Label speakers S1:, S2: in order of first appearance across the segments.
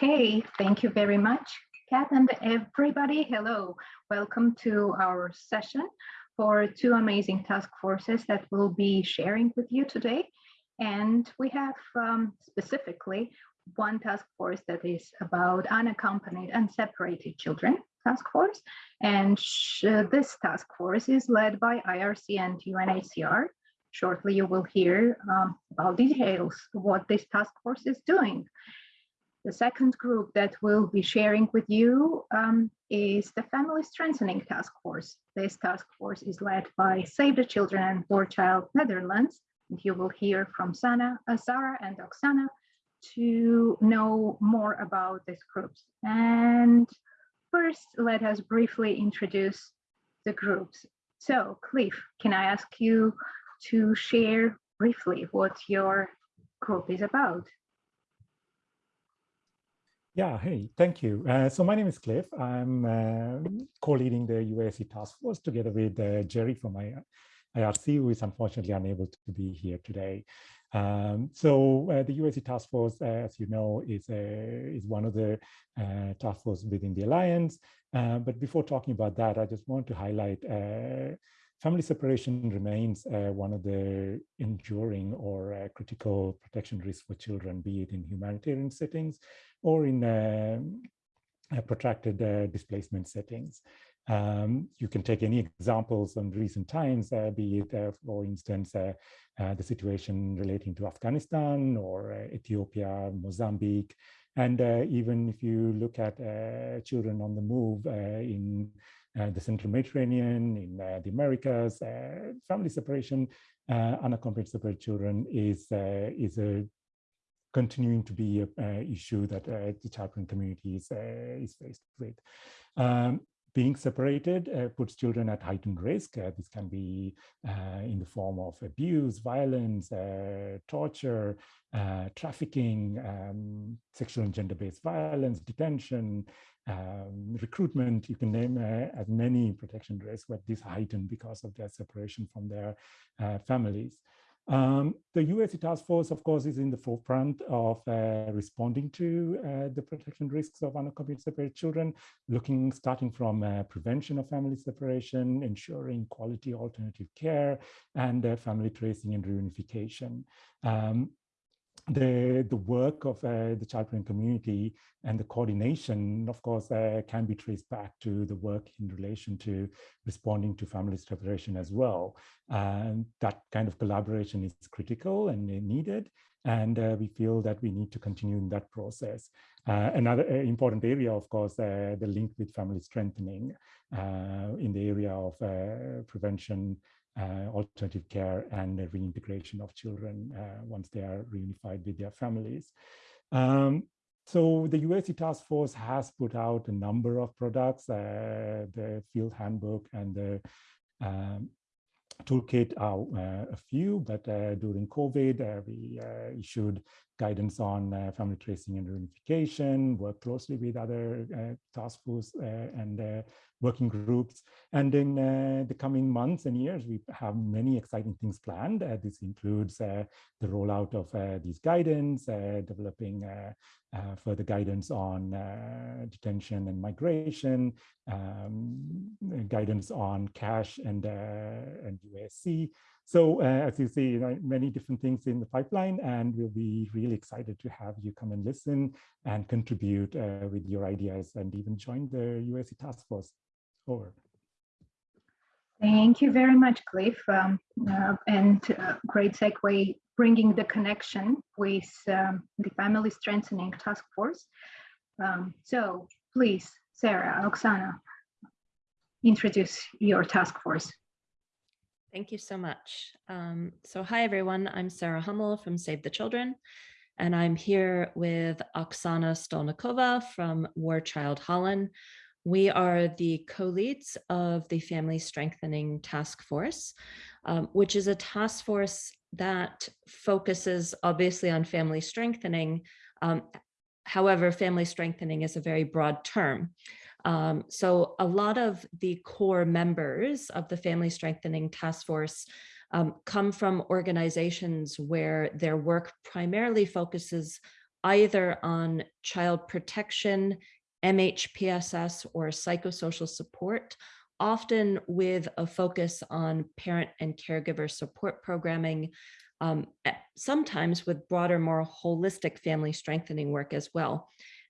S1: Okay, thank you very much, Kat and everybody. Hello, welcome to our session for two amazing task forces that we'll be sharing with you today. And we have um, specifically one task force that is about unaccompanied and separated children task force. And this task force is led by IRC and UNHCR. Shortly, you will hear um, about details of what this task force is doing. The second group that we'll be sharing with you um, is the Family Strengthening Task Force. This task force is led by Save the Children and War Child Netherlands. And you will hear from Sana, uh, Sarah and Oksana to know more about these groups. And first, let us briefly introduce the groups. So Cliff, can I ask you to share briefly what your group is about?
S2: Yeah, hey, thank you. Uh, so my name is Cliff. I'm uh, co-leading the UASC task force together with uh, Jerry from IRC, who is unfortunately unable to be here today. Um, so uh, the UASC task force, uh, as you know, is, is one of the uh, task force within the Alliance. but before talking about that, I just want to highlight family separation remains uh, one of the enduring or uh, critical protection risks for children, be it in humanitarian settings or in um, uh, protracted uh, displacement settings. Um, you can take any examples from recent times, uh, be it, uh, for instance, the situation relating to Afghanistan or Ethiopia, Mozambique, and even if you look at children on the move in the Central Mediterranean, in uh, the Americas, uh, family separation, unaccompanied separate children is, is a continuing to be an issue that the chaplain community is, is faced with. Um, being separated uh, puts children at heightened risk. Uh, this can be uh, in the form of abuse, violence, torture, trafficking, um, sexual and gender-based violence, detention, um, recruitment, you can name uh, as many protection risks, but these heightened because of their separation from their uh, families. Um, the UASC task force, of course, is in the forefront of uh, responding to uh, the protection risks of unaccompanied separated children, looking, starting from uh, prevention of family separation, ensuring quality alternative care, and uh, family tracing and reunification. Um, the, the work of uh, the child parent community and the coordination, of course, uh, can be traced back to the work in relation to responding to family separation as well. And that kind of collaboration is critical and needed. And uh, we feel that we need to continue in that process. Uh, another uh, important area, of course, uh, the link with family strengthening in the area of prevention, alternative care and the reintegration of children uh, once they are reunified with their families. Um, so the UASC task force has put out a number of products, uh, the field handbook and the um, toolkit are uh, a few, but uh, during COVID, uh, we issued guidance on family tracing and reunification, work closely with other task force and working groups. And in uh, the coming months and years, we have many exciting things planned. Uh, this includes uh, the rollout of uh, these guidance, uh, developing uh, further guidance on detention and migration, um, guidance on cash and, and UASC. So as you see, you know, many different things in the pipeline, and we'll be really excited to have you come and listen and contribute with your ideas and even join the UASC task force over.
S1: Thank you very much, Cliff. Um, uh, and uh, great segue, bringing the connection with um, the Family Strengthening Task Force. Um, so please, Sarah, Oksana, introduce your task force.
S3: Thank you so much. Um, so hi, everyone. I'm Sarah Hummel from Save the Children, and I'm here with Oksana Stolnikova from War Child Holland, we are the co-leads of the Family Strengthening Task Force, um, which is a task force that focuses obviously on family strengthening. Um, however, family strengthening is a very broad term. Um, so a lot of the core members of the Family Strengthening Task Force um, come from organizations where their work primarily focuses either on child protection, MHPSS, or psychosocial support, often with a focus on parent and caregiver support programming, um, sometimes with broader, more holistic family strengthening work as well.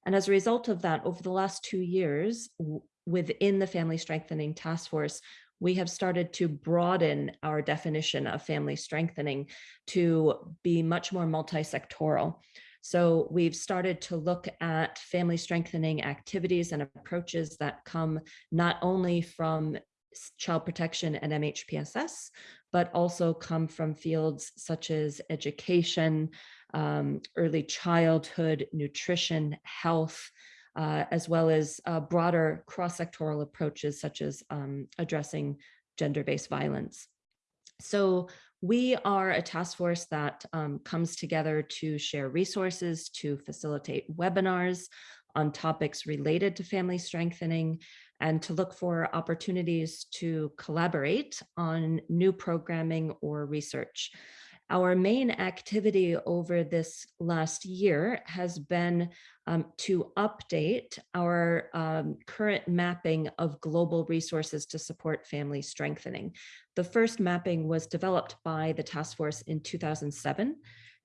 S3: And as a result of that, over the last two years, within the Family Strengthening Task Force, we have started to broaden our definition of family strengthening to be much more multi-sectoral. So we've started to look at family strengthening activities and approaches that come not only from child protection and MHPSS, but also come from fields such as education, um, early childhood, nutrition, health, uh, as well as uh, broader cross-sectoral approaches such as um, addressing gender-based violence. So we are a task force that um, comes together to share resources, to facilitate webinars on topics related to family strengthening, and to look for opportunities to collaborate on new programming or research. Our main activity over this last year has been um, to update our um, current mapping of global resources to support family strengthening. The first mapping was developed by the task force in 2007.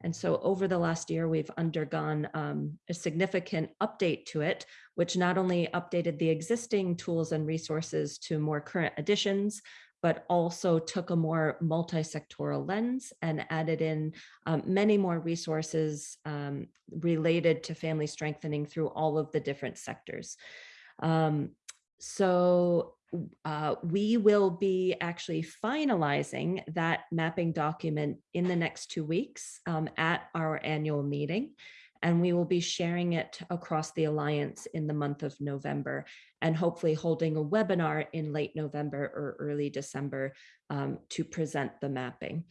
S3: And so over the last year, we've undergone um, a significant update to it, which not only updated the existing tools and resources to more current additions, but also took a more multi-sectoral lens and added in um, many more resources um, related to family strengthening through all of the different sectors. Um, so uh, we will be actually finalizing that mapping document in the next two weeks um, at our annual meeting and we will be sharing it across the Alliance in the month of November and hopefully holding a webinar in late November or early December um, to present the mapping.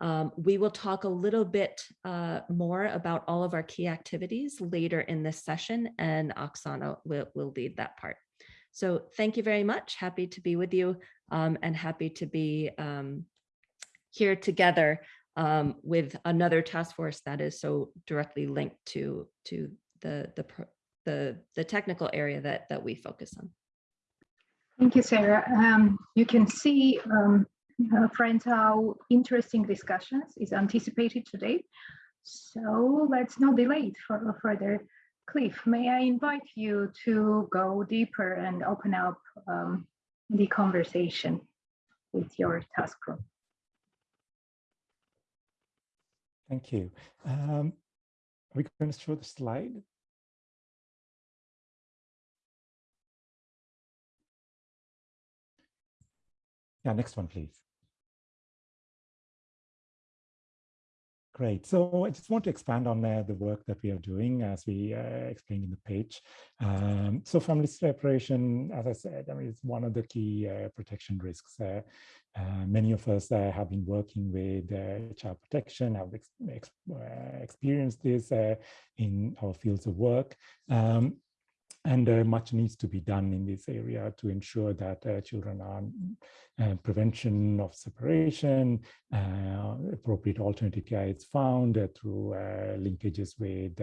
S3: Um, we will talk a little bit uh, more about all of our key activities later in this session and Oksana will, will lead that part. So thank you very much. Happy to be with you um, and happy to be um, here together um, with another task force that is so directly linked to to the the the, the technical area that that we focus on.
S1: Thank you, Sarah. Um, you can see, um, uh, friends, how interesting discussions is anticipated today. So let's not delay for further. Cliff, may I invite you to go deeper and open up um, the conversation with your task group?
S2: Thank you. Um, are we going to show the slide? Yeah, next one, please. Great. So I just want to expand on uh, the work that we are doing as we uh, explained in the page. Um, so family separation, as I said, I mean, it's one of the key uh, protection risks. Uh, uh, many of us uh, have been working with child protection, have ex ex experienced this in our fields of work. Um, and uh, much needs to be done in this area to ensure that uh, children are uh, prevention of separation, uh, appropriate alternative care is found uh, through uh, linkages with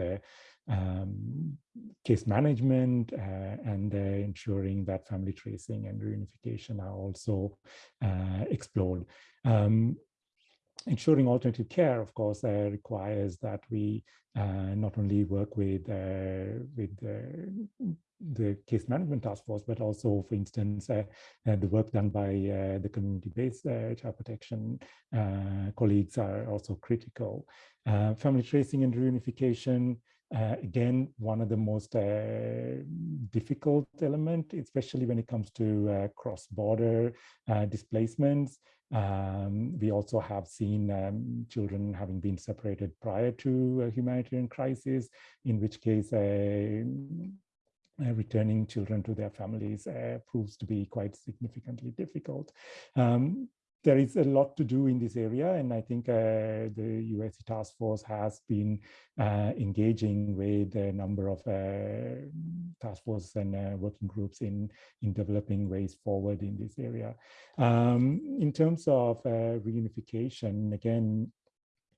S2: um, case management and ensuring that family tracing and reunification are also explored. Um, ensuring alternative care, of course, uh, requires that we uh, not only work with uh, with the case management task force, but also, for instance, uh, uh, the work done by uh, the community-based child protection colleagues are also critical. family tracing and reunification, again, one of the most difficult element, especially when it comes to cross-border displacements. Um, we also have seen um, children having been separated prior to a humanitarian crisis, in which case uh, uh, returning children to their families uh, proves to be quite significantly difficult. Um, there is a lot to do in this area, and I think uh, the UASC task force has been uh, engaging with a number of uh, task forces and uh, working groups in, in developing ways forward in this area. Um, in terms of reunification, again,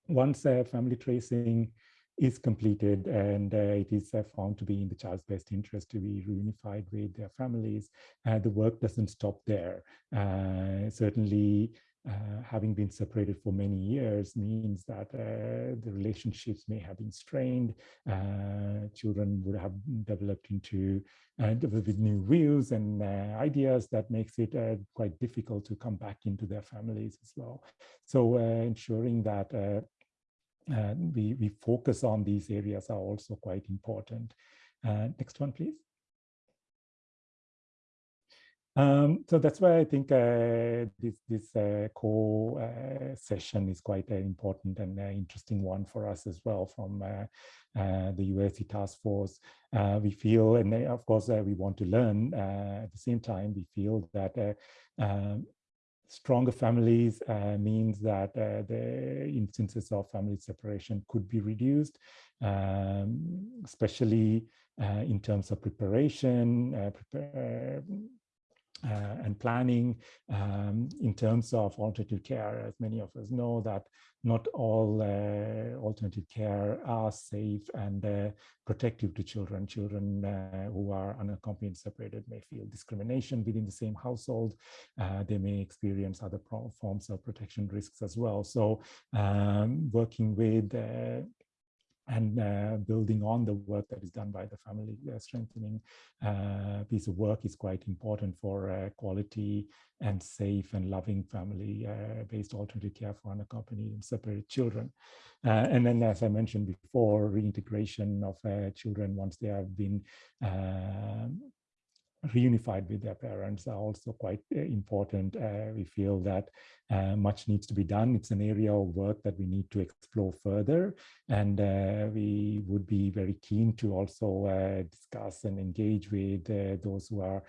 S2: once family tracing is completed and uh, it is uh, found to be in the child's best interest to be reunified with their families, uh, the work doesn't stop there. Uh, certainly, uh, having been separated for many years means that uh, the relationships may have been strained. Children would have developed into with new views and ideas that makes it quite difficult to come back into their families as well. So ensuring that we, we focus on these areas are also quite important. next one, please. Um, so that's why I think uh, this, this uh, core uh, session is quite an important and interesting one for us as well from uh, uh, the UASC task force. Uh, we feel, and of course, we want to learn at the same time, we feel that um, stronger families means that the instances of family separation could be reduced, um, especially in terms of preparation, prepare, uh, and planning um, in terms of alternative care. As many of us know that not all uh, alternative care are safe and uh, protective to children. Children uh, who are unaccompanied separated may feel discrimination within the same household. Uh, they may experience other forms of protection risks as well. So um, working with uh, and uh, building on the work that is done by the family uh, strengthening uh, piece of work is quite important for uh, quality and safe and loving family-based uh, alternative care for unaccompanied and separated children. Uh, and then, as I mentioned before, reintegration of children once they have been reunified with their parents are also quite uh, important. Uh, we feel that uh, much needs to be done. It's an area of work that we need to explore further. And uh, we would be very keen to also uh, discuss and engage with uh, those who are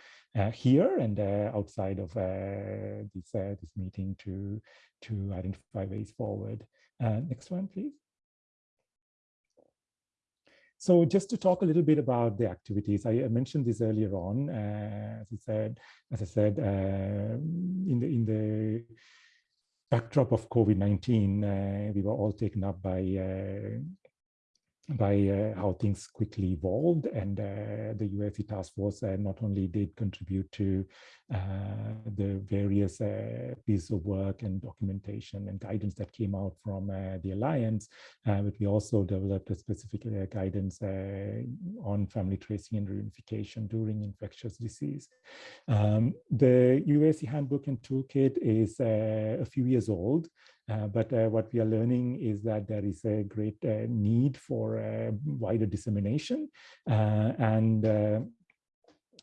S2: here and outside of this, this meeting to, to identify ways forward. next one, please. So just to talk a little bit about the activities, I mentioned this earlier on. Uh, as I said, as I said, uh, in the in the backdrop of COVID-19, uh, we were all taken up by uh, by uh, how things quickly evolved and uh, the UASC task force uh, not only did contribute to the various pieces of work and documentation and guidance that came out from the Alliance, but we also developed a specific guidance on family tracing and reunification during infectious disease. Um, the UASC handbook and toolkit is a few years old. Uh, but uh, what we are learning is that there is a great uh, need for wider dissemination. And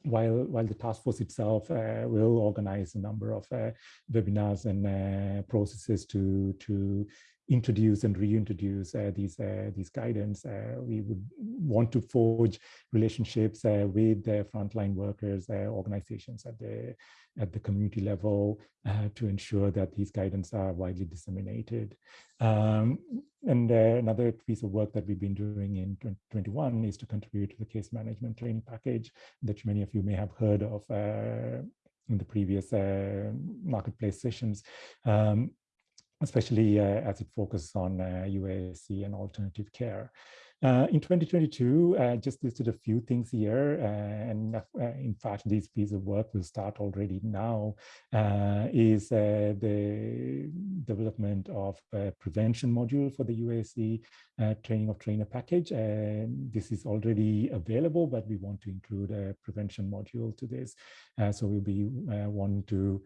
S2: while while the task force itself uh, will organize a number of uh, webinars and uh, processes to to introduce and reintroduce uh, these uh, these guidance. Uh, we would want to forge relationships uh, with the frontline workers, uh, organizations at the at the community level uh, to ensure that these guidance are widely disseminated. Um, and another piece of work that we've been doing in 2021 is to contribute to the case management training package that many of you may have heard of in the previous marketplace sessions. Um, especially uh, as it focuses on UASC uh, and alternative care. Uh, in 2022, I just listed a few things here, uh, and uh, in fact, this piece of work will start already now, uh, is uh, the development of a prevention module for the UASC training of trainer package. And this is already available, but we want to include a prevention module to this. so we'll be wanting to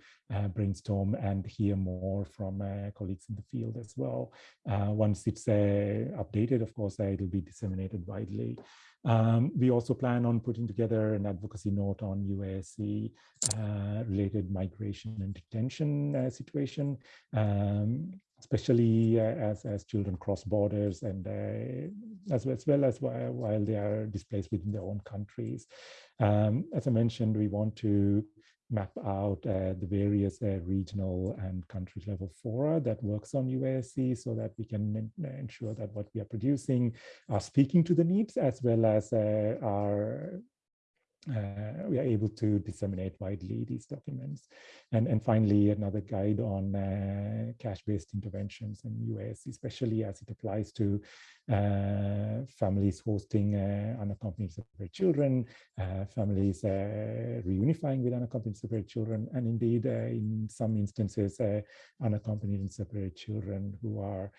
S2: brainstorm and hear more from colleagues in the field as well. once it's updated, of course, it'll be disseminated widely. Um, we also plan on putting together an advocacy note on UASC uh, related migration and detention uh, situation, um, especially uh, as, as children cross borders and uh, as, as well as while, while they are displaced within their own countries. Um, as I mentioned, we want to map out uh, the various uh, regional and country level fora that works on UASC so that we can ensure that what we are producing are speaking to the needs as well as uh, are uh, we are able to disseminate widely these documents. And, and finally, another guide on uh, cash-based interventions in US, especially as it applies to uh, families hosting uh, unaccompanied separate children, uh, families uh, reunifying with unaccompanied separate children, and indeed, in some instances, unaccompanied and separate children who are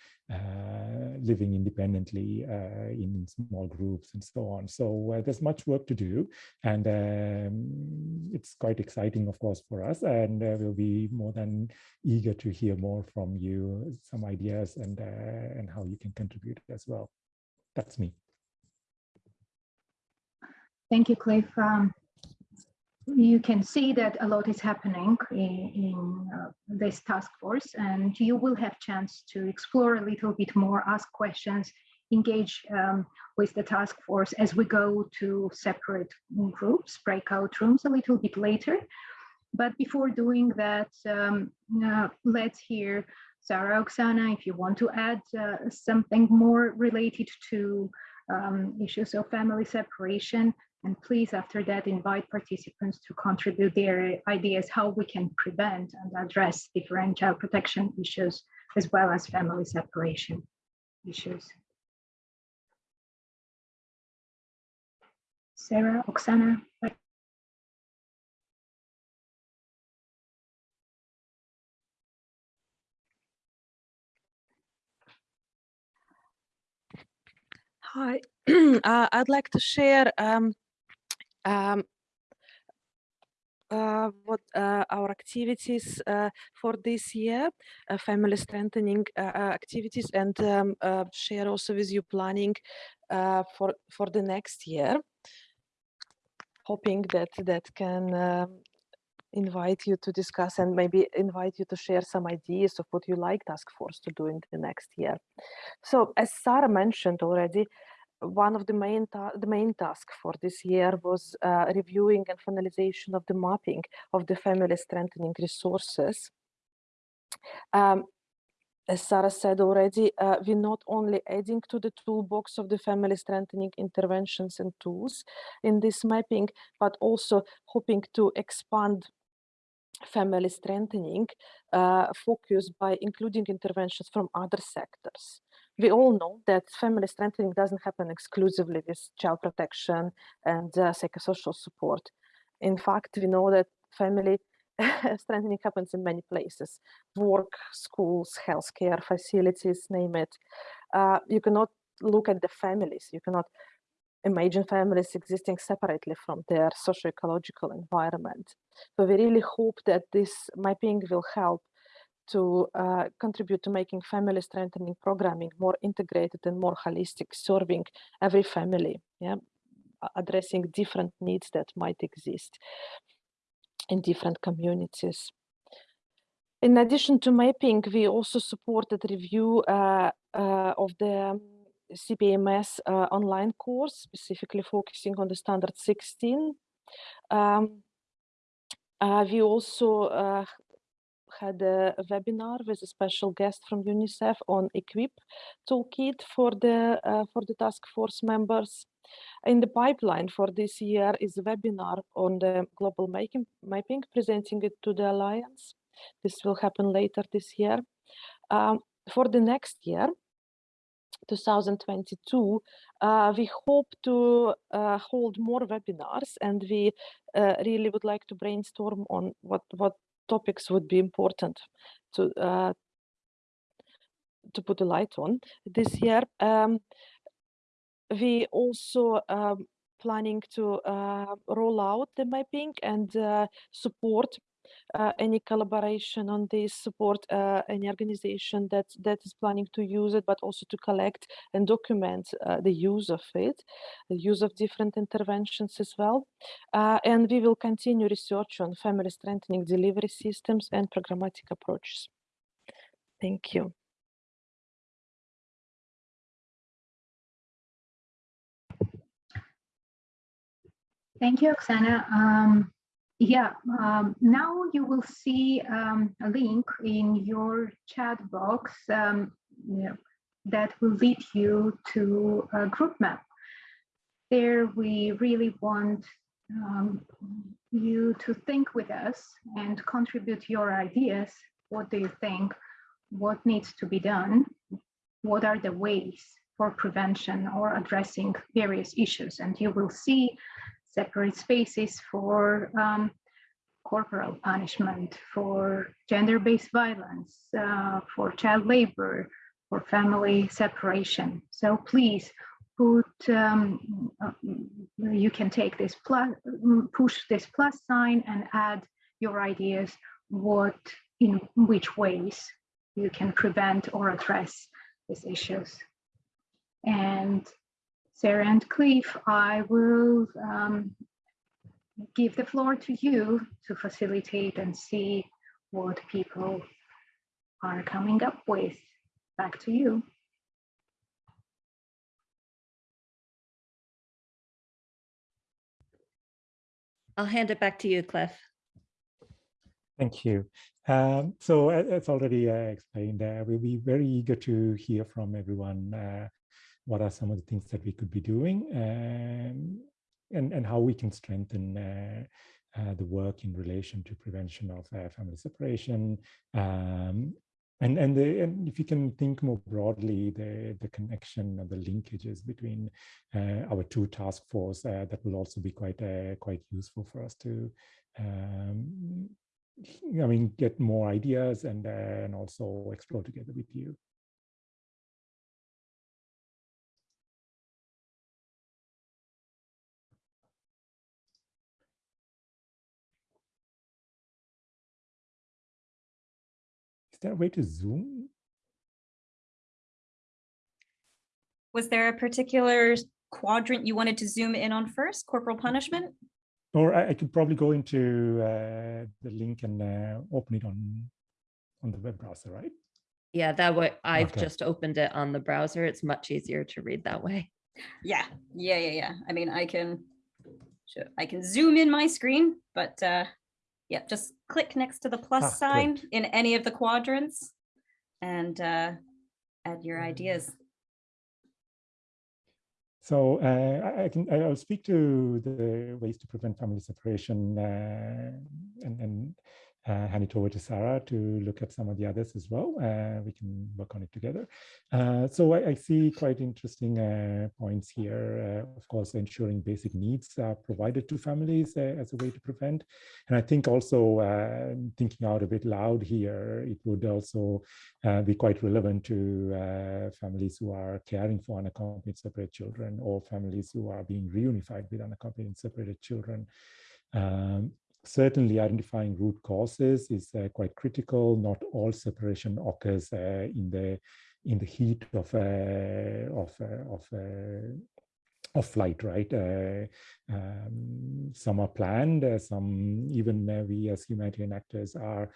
S2: living independently in small groups and so on. So there's much work to do. And um, it's quite exciting, of course, for us. And uh, we'll be more than eager to hear more from you, some ideas and, uh, and how you can contribute as well. That's me.
S1: Thank you, Cliff. Um, you can see that a lot is happening in, in uh, this task force and you will have chance to explore a little bit more, ask questions, engage um, with the task force as we go to separate groups, breakout rooms a little bit later. But before doing that, um, uh, let's hear Sarah Oksana, if you want to add uh, something more related to um, issues of family separation. And please, after that, invite participants to contribute their ideas how we can prevent and address different child protection issues as well as family separation issues. Sarah, Oksana.
S4: Hi, uh, I'd like to share um, um, uh, what uh, our activities uh, for this year, uh, family strengthening uh, activities, and um, share also with you planning for for the next year hoping that that can um, invite you to discuss and maybe invite you to share some ideas of what you like task force to do in the next year. So as Sarah mentioned already, one of the main the main task for this year was uh, reviewing and finalization of the mapping of the family strengthening resources. Um, as Sarah said already, uh, we're not only adding to the toolbox of the family strengthening interventions and tools in this mapping, but also hoping to expand family strengthening uh, focus by including interventions from other sectors. We all know that family strengthening doesn't happen exclusively with child protection and uh, psychosocial support. In fact, we know that family strengthening happens in many places, work, schools, healthcare facilities, name it. Uh, you cannot look at the families. You cannot imagine families existing separately from their socio-ecological environment. So we really hope that this mapping will help to uh, contribute to making family strengthening programming more integrated and more holistic, serving every family, yeah, addressing different needs that might exist in different communities. In addition to mapping, we also supported review uh, uh, of the CPMS uh, online course, specifically focusing on the standard 16. Um, uh, we also uh, had a, webinar with a special guest from UNICEF on Equip toolkit for the uh, for the task force members. In the pipeline for this year is a webinar on the global making, mapping, presenting it to the Alliance. This will happen later this year. Um, for the next year, 2022, uh, we hope to uh, hold more webinars and we uh, really would like to brainstorm on what, what topics would be important to, uh, to put a light on this year. Um, we also um, planning to uh, roll out the mapping and uh, support uh, any collaboration on this, support uh, any organization that, that is planning to use it, but also to collect and document uh, the use of it, the use of different interventions as well. Uh, and we will continue research on family strengthening delivery systems and programmatic approaches. Thank you.
S1: Thank you, Oksana. Um, yeah, um, now you will see um, a link in your chat box um, that will lead you to a group map. There we really want um, you to think with us and contribute your ideas. What do you think? What needs to be done? What are the ways for prevention or addressing various issues? And you will see separate spaces for um, corporal punishment, for gender-based violence, uh, for child labor, for family separation. So please put, um, uh, you can take this plus, push this plus sign and add your ideas, what, in which ways you can prevent or address these issues. And Sarah and Cliff, I will um, give the floor to you to facilitate and see what people are coming up with. Back to you.
S3: I'll hand it back to you, Cliff.
S2: Thank you. Um, so as already uh, explained, uh, we'll be very eager to hear from everyone uh, what are some of the things that we could be doing um, and, and how we can strengthen uh, uh, the work in relation to prevention of uh, family separation. Um, and, and, the, and if you can think more broadly, the, the connection and the linkages between our two task force, that will also be quite, quite useful for us to um, I mean, get more ideas and, uh, and also explore together with you. There a way to zoom?
S5: Was there a particular quadrant you wanted to zoom in on first, corporal punishment?
S2: Or I, I could probably go into uh, the link and uh, open it on on the web browser, right?
S3: Yeah, that way I've
S2: Okay.
S3: just opened it on the browser. It's much easier to read that way.
S5: Yeah, yeah, yeah, yeah. I mean, I can, sure, I can zoom in my screen, but uh, yeah, just click next to the plus
S2: Ah,
S5: sign in any of the quadrants and uh, add your ideas.
S2: So uh, I, I can I'll speak to the ways to prevent family separation uh, and, and uh, hand it over to Sarah to look at some of the others as well. Uh, we can work on it together. Uh, so I, I see quite interesting uh, points here. Uh, of course, ensuring basic needs are provided to families as a way to prevent. And I think also thinking out a bit loud here, it would also be quite relevant to families who are caring for unaccompanied separate children or families who are being reunified with unaccompanied separated children. Um, certainly identifying root causes is uh, quite critical. Not all separation occurs uh, in the in the heat of uh, of uh, of uh, of flight, right? Uh, um, some are planned, uh, some even uh, we as humanitarian actors are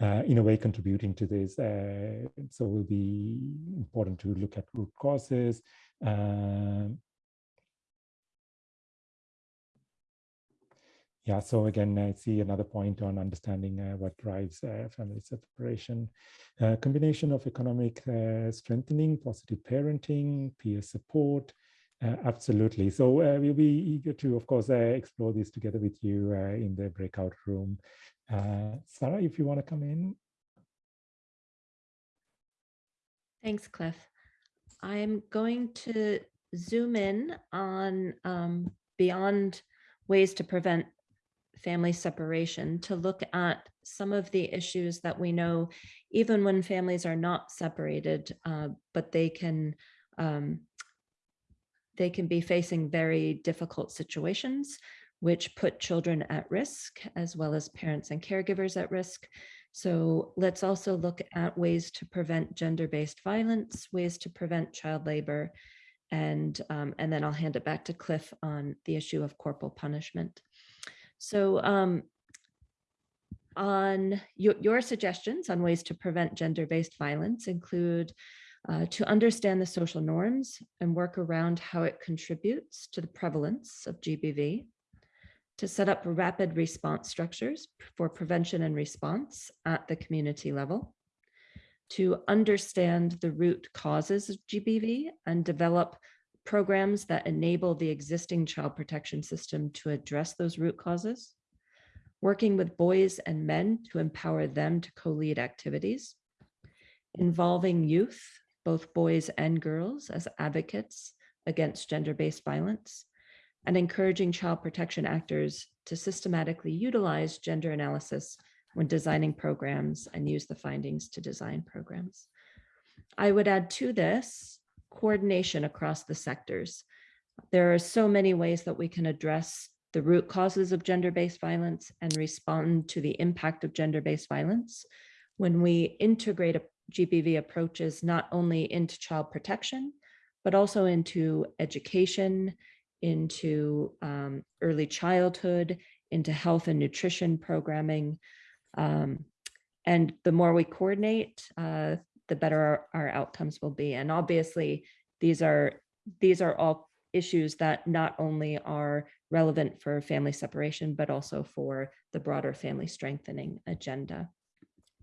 S2: uh, in a way contributing to this. Uh, so it will be important to look at root causes. Um, yeah, so again, I see another point on understanding uh, what drives uh, family separation. Uh, combination of economic uh, strengthening, positive parenting, peer support, uh, absolutely. So uh, we'll be eager to, of course, explore this together with you in the breakout room. Sarah, if you want to come in.
S3: Thanks, Cliff. I'm going to zoom in on um, beyond ways to prevent family separation to look at some of the issues that we know, even when families are not separated, uh, but they can um, they can be facing very difficult situations, which put children at risk, as well as parents and caregivers at risk. So let's also look at ways to prevent gender-based violence, ways to prevent child labor, and, um, and then I'll hand it back to Cliff on the issue of corporal punishment. So um, on your, your suggestions on ways to prevent gender-based violence include uh, to understand the social norms and work around how it contributes to the prevalence of GBV, to set up rapid response structures for prevention and response at the community level, to understand the root causes of GBV and develop programs that enable the existing child protection system to address those root causes, working with boys and men to empower them to co-lead activities, involving youth, both boys and girls as advocates against gender-based violence, and encouraging child protection actors to systematically utilize gender analysis when designing programs and use the findings to design programs. I would add to this coordination across the sectors. There are so many ways that we can address the root causes of gender-based violence and respond to the impact of gender-based violence when we integrate a GBV approaches not only into child protection, but also into education, into um, early childhood, into health and nutrition programming. Um, and the more we coordinate, uh, the better our, our outcomes will be. And obviously, these are these are all issues that not only are relevant for family separation, but also for the broader family strengthening agenda.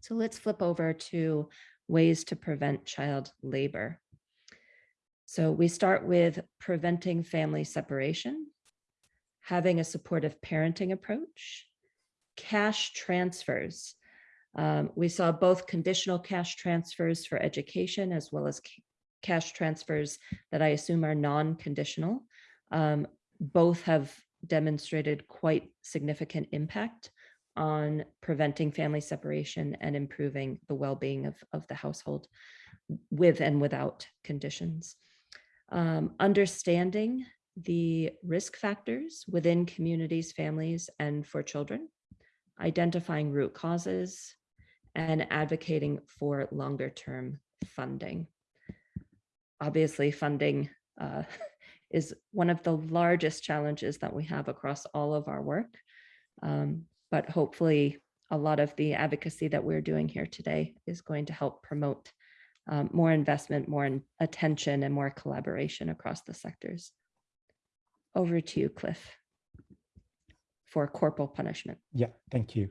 S3: So let's flip over to ways to prevent child labor. So we start with preventing family separation, having a supportive parenting approach, cash transfers. Um, we saw both conditional cash transfers for education as well as cash transfers that I assume are non-conditional. Um, both have demonstrated quite significant impact on preventing family separation and improving the well-being of, of the household with and without conditions. Um, understanding the risk factors within communities, families, and for children, identifying root causes, and advocating for longer term funding. Obviously, funding uh, is one of the largest challenges that we have across all of our work. Um, but hopefully a lot of the advocacy that we're doing here today is going to help promote um, more investment, more attention and more collaboration across the sectors. Over to you, Cliff, for corporal punishment.
S2: Yeah, thank you.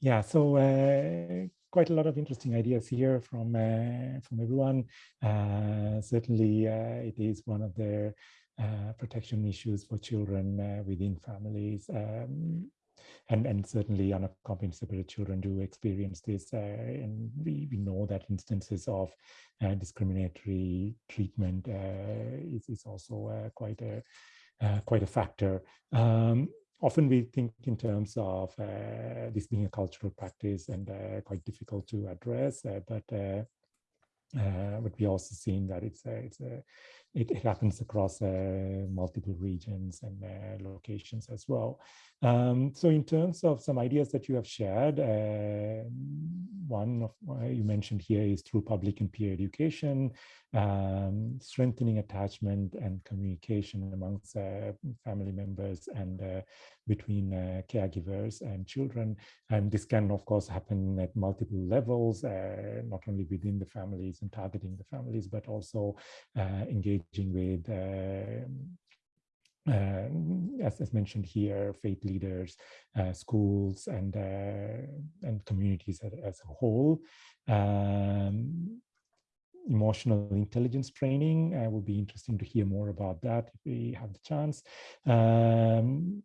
S2: Yeah, so uh, quite a lot of interesting ideas here from uh, from everyone. Uh, certainly, uh, it is one of the protection issues for children within families. Um, and, and certainly unaccompanied separated children do experience this. Uh, and we, we know that instances of uh, discriminatory treatment uh, is, is also quite a quite a factor. Um, often we think in terms of uh, this being a cultural practice and quite difficult to address, but uh, but we also seen that it's a, it's a, it, it happens across uh, multiple regions and uh, locations as well. Um, so in terms of some ideas that you have shared, uh, one of you mentioned here is through public and peer education, um, strengthening attachment and communication amongst uh, family members and uh, between uh, caregivers and children. And this can, of course, happen at multiple levels, not only within the families and targeting the families, but also uh, engaging with uh, as, as, mentioned here, faith leaders, uh, schools, and uh, and communities as, as a whole. Um, emotional intelligence training. Uh, will be interesting to hear more about that if we have the chance. Um,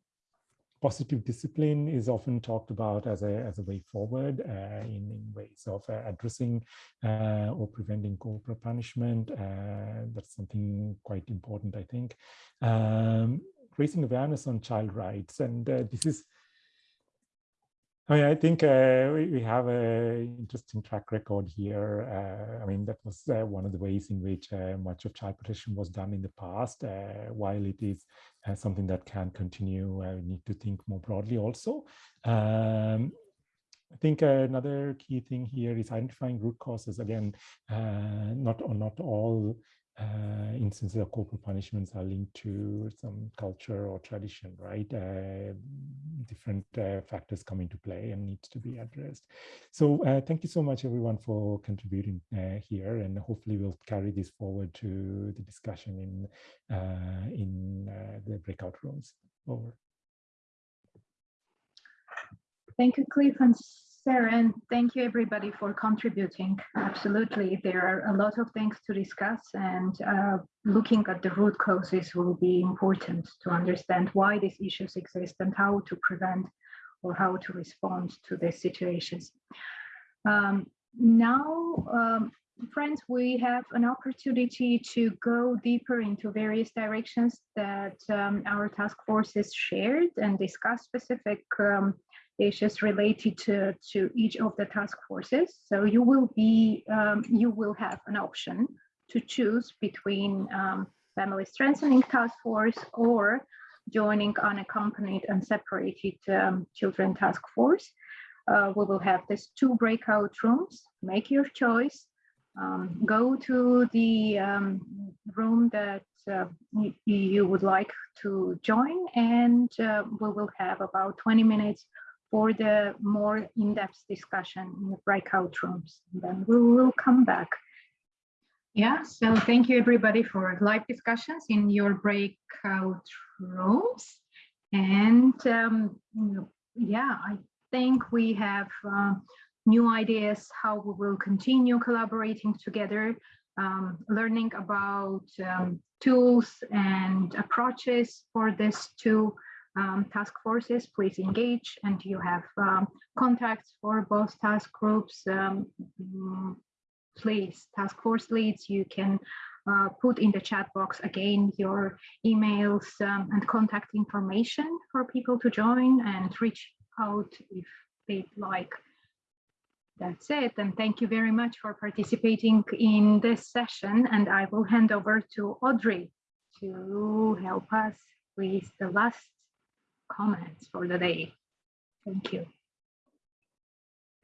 S2: positive discipline is often talked about as a, as a way forward uh, in, in ways of uh, addressing uh, or preventing corporal punishment. Uh, that's something quite important, I think. Um, raising awareness on child rights. And uh, this is I mean, I think uh, we, we, have an interesting track record here. I mean, that was one of the ways in which much of child protection was done in the past. While it is uh, something that can continue, we need to think more broadly also. Um, I think another key thing here is identifying root causes. Again, not, not all uh, instances of corporal punishments are linked to some culture or tradition, right? Uh, different uh, factors come into play and needs to be addressed. So uh, thank you so much, everyone, for contributing uh, here, and hopefully we'll carry this forward to the discussion in uh, in the breakout rooms. Over.
S1: Thank you, Cliff, Sarah, and thank you everybody for contributing. Absolutely, there are a lot of things to discuss and uh, looking at the root causes will be important to understand why these issues exist and how to prevent or how to respond to these situations. Um, now, um, friends, we have an opportunity to go deeper into various directions that um, our task forces shared and discuss specific um, issues related to, to each of the task forces. So you will be, um, you will have an option to choose between um, family strengthening task force or joining unaccompanied and separated um, children task force. Uh, we will have these two breakout rooms, make your choice, um, go to the um, room that uh, you, you, would like to join and uh, we will have about 20 minutes for the more in-depth discussion in the breakout rooms. Then we will come back. Yeah, so thank you everybody for live discussions in your breakout rooms. And um, yeah, I think we have uh, new ideas how we will continue collaborating together, um, learning about um, tools and approaches for this to um, task forces, please engage and you have um, contacts for both task groups. Um, mm, please, task force leads, you can uh, put in the chat box again your emails um, and contact information for people to join and reach out if they'd like. That's it. And thank you very much for participating in this session. And I will hand over to Audrey to help us with the last comments for the day. Thank you.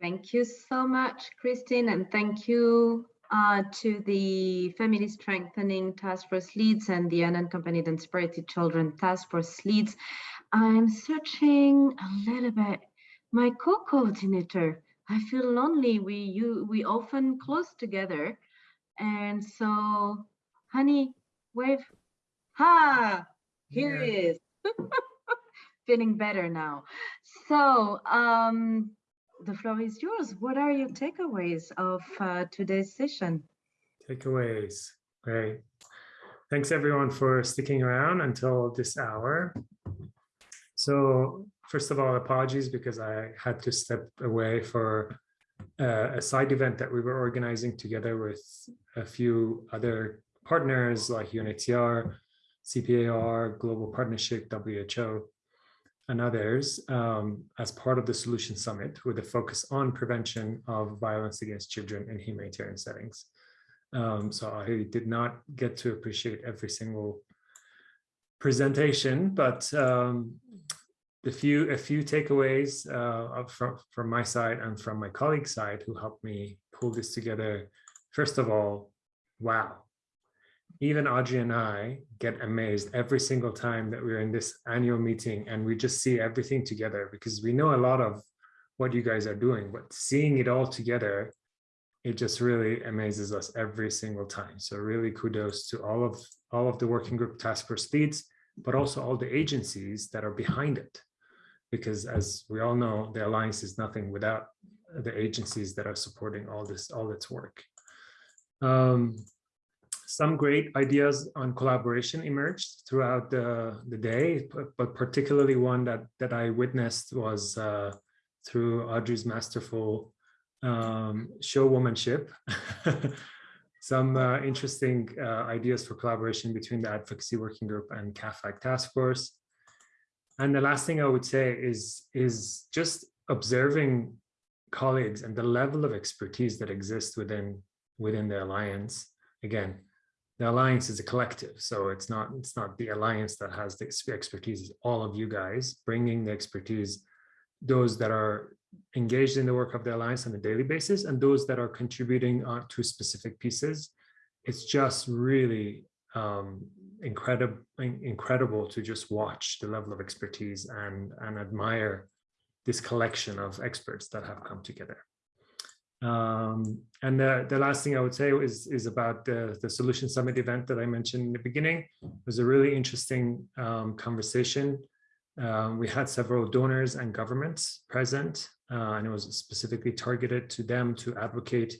S6: Thank you so much, Christine, and thank you uh, to the Family Strengthening Task Force leads and the Unaccompanied and Separated Children Task Force leads. I'm searching a little bit. My co-coordinator, I feel lonely. We you we often close together, and so, honey, wave. Ha! Here yeah. he is. feeling better now. So um, the floor is yours. What are your takeaways of uh, today's session?
S7: Takeaways, great. Thanks everyone for sticking around until this hour. So first of all, apologies because I had to step away for uh, a side event that we were organizing together with a few other partners like UNHCR, CPAR, Global Partnership, WHO and others um, as part of the Solution Summit with a focus on prevention of violence against children in humanitarian settings. Um, so I did not get to appreciate every single presentation, but um, the few a few takeaways uh, from from my side and from my colleague's side who helped me pull this together. First of all, wow, even Audrey and I get amazed every single time that we're in this annual meeting and we just see everything together because we know a lot of what you guys are doing, but seeing it all together, it just really amazes us every single time. So really kudos to all of all of the working group task force leads, but also all the agencies that are behind it. Because as we all know, the Alliance is nothing without the agencies that are supporting all this, all its work. Um, some great ideas on collaboration emerged throughout the, the day, but, but particularly one that, that I witnessed was uh, through Audrey's masterful um, showwomanship. some uh, interesting uh, ideas for collaboration between the Advocacy Working Group and CAAFAG Task Force. And the last thing I would say is, is just observing colleagues and the level of expertise that exists within, within the Alliance. Again, the alliance is a collective so it's not it's not the alliance that has the expertise it's all of you guys bringing the expertise those that are engaged in the work of the alliance on a daily basis and those that are contributing uh, to specific pieces. It's just really um, incredible incredible to just watch the level of expertise and and admire this collection of experts that have come together um, and the, the last thing I would say is, is about the, the Solution Summit event that I mentioned in the beginning. It was a really interesting um, conversation Um, we had several donors and governments present, uh, and it was specifically targeted to them to advocate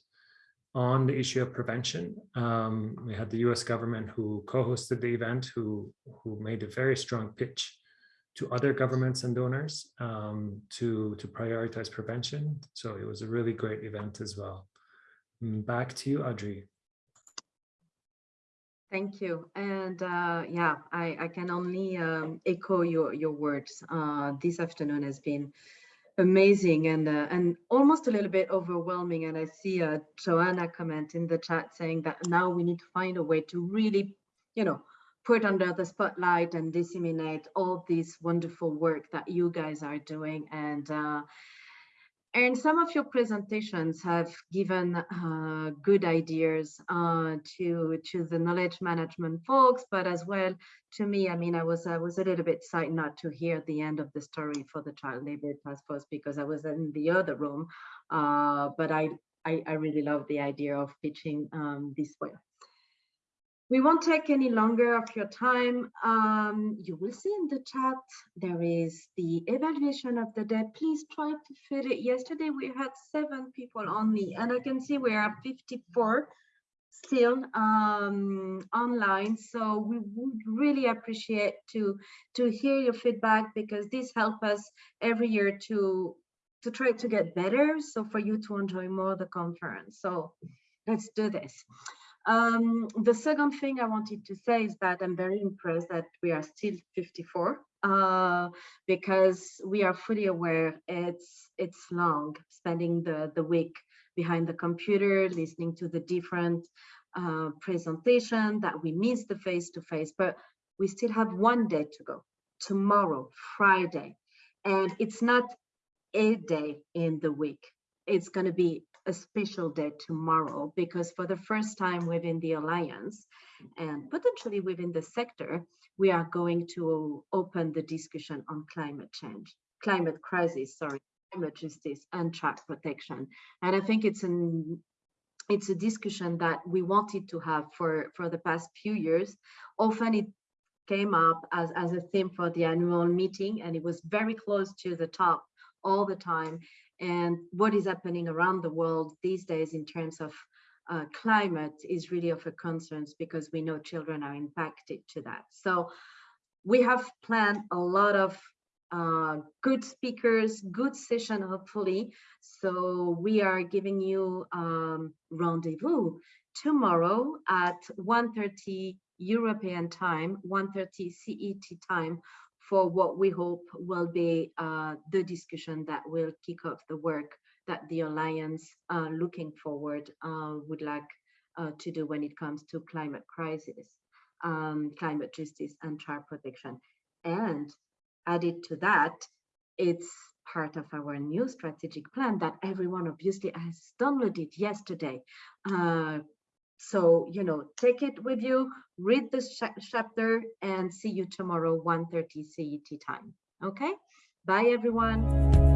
S7: on the issue of prevention. Um, we had the US government who co-hosted the event, who, who made a very strong pitch to other governments and donors um, to, to prioritize prevention. So it was a really great event as well. Mm, Back to you, Audrey.
S6: Thank you. And uh, yeah, I, I can only um, echo your, your words. Uh, this afternoon has been amazing and uh, and almost a little bit overwhelming. And I see uh, Joanna comment in the chat saying that now we need to find a way to really, you know, put under the spotlight and disseminate all this wonderful work that you guys are doing. And uh, and some of your presentations have given uh, good ideas uh, to to the knowledge management folks, but as well to me. I mean, I was I was a little bit sad not to hear the end of the story for the child labor task force because I was in the other room. Uh, but I, I I really love the idea of pitching um, this way. We won't take any longer of your time. Um, you will see in the chat, there is the evaluation of the day. Please try to fit it. Yesterday we had seven people only, and I can see we are 54 still um, online. So we would really appreciate to, to hear your feedback because this helps us every year to, to try to get better. So for you to enjoy more the conference. So let's do this. Um, the second thing I wanted to say is that I'm very impressed that we are still 54 uh, because we are fully aware it's it's long spending the, the week behind the computer, listening to the different uh, presentation that we miss the face-to-face, -face, but we still have one day to go, tomorrow, Friday. And it's not a day in the week. It's going to be a special day tomorrow because for the first time within the alliance and potentially within the sector, we are going to open the discussion on climate change, climate crisis, sorry, climate justice and child protection. And I think it's an it's a discussion that we wanted to have for, for the past few years. Often it came up as, as a theme for the annual meeting and it was very close to the top all the time and what is happening around the world these days in terms of uh, climate is really of a concern because we know children are impacted to that. So we have planned a lot of uh, good speakers, good session, hopefully. So we are giving you um, rendezvous tomorrow at 1.30 European time, 1.30 CET time for what we hope will be uh, the discussion that will kick off the work that the Alliance uh, looking forward uh, would like uh, to do when it comes to climate crisis, um, climate justice and child protection. And added to that, it's part of our new strategic plan that everyone obviously has downloaded yesterday. So, you know, take it with you, read this chapter and see you tomorrow, 1.30 CET time. Okay, bye everyone.